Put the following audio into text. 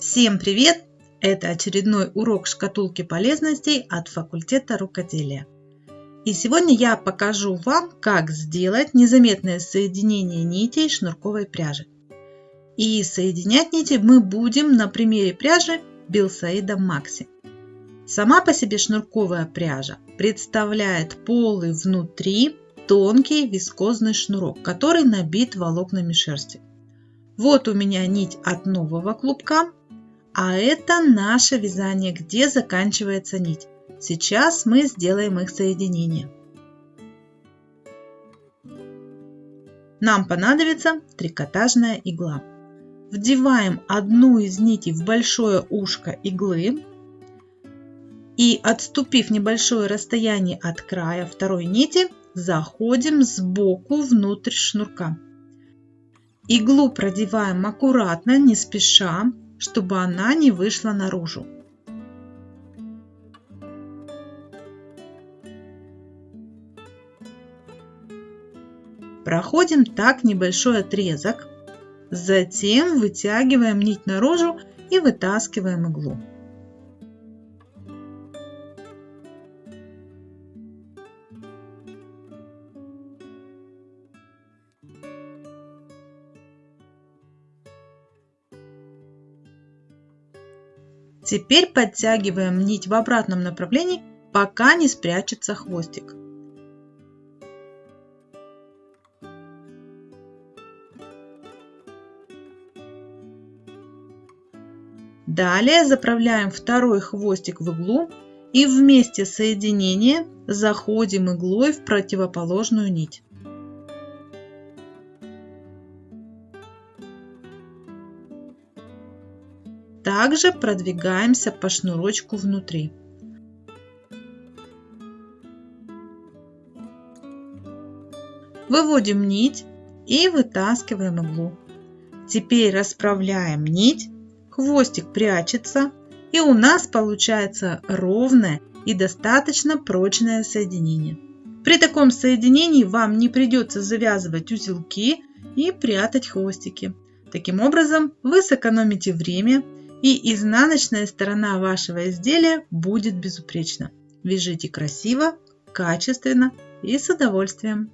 Всем привет! Это очередной урок шкатулки полезностей от факультета рукоделия. И сегодня я покажу вам, как сделать незаметное соединение нитей шнурковой пряжи. И соединять нити мы будем на примере пряжи Билсаида Макси. Сама по себе шнурковая пряжа представляет полый внутри тонкий вискозный шнурок, который набит волокнами шерсти. Вот у меня нить от нового клубка, а это наше вязание, где заканчивается нить. Сейчас мы сделаем их соединение. Нам понадобится трикотажная игла. Вдеваем одну из нитей в большое ушко иглы и отступив небольшое расстояние от края второй нити, заходим сбоку внутрь шнурка. Иглу продеваем аккуратно, не спеша, чтобы она не вышла наружу. Проходим так небольшой отрезок, затем вытягиваем нить наружу и вытаскиваем иглу. Теперь подтягиваем нить в обратном направлении, пока не спрячется хвостик. Далее заправляем второй хвостик в иглу и вместе соединения заходим иглой в противоположную нить. Также продвигаемся по шнурочку внутри. Выводим нить и вытаскиваем иглу. Теперь расправляем нить, хвостик прячется и у нас получается ровное и достаточно прочное соединение. При таком соединении вам не придется завязывать узелки и прятать хвостики. Таким образом вы сэкономите время и изнаночная сторона вашего изделия будет безупречна. Вяжите красиво, качественно и с удовольствием.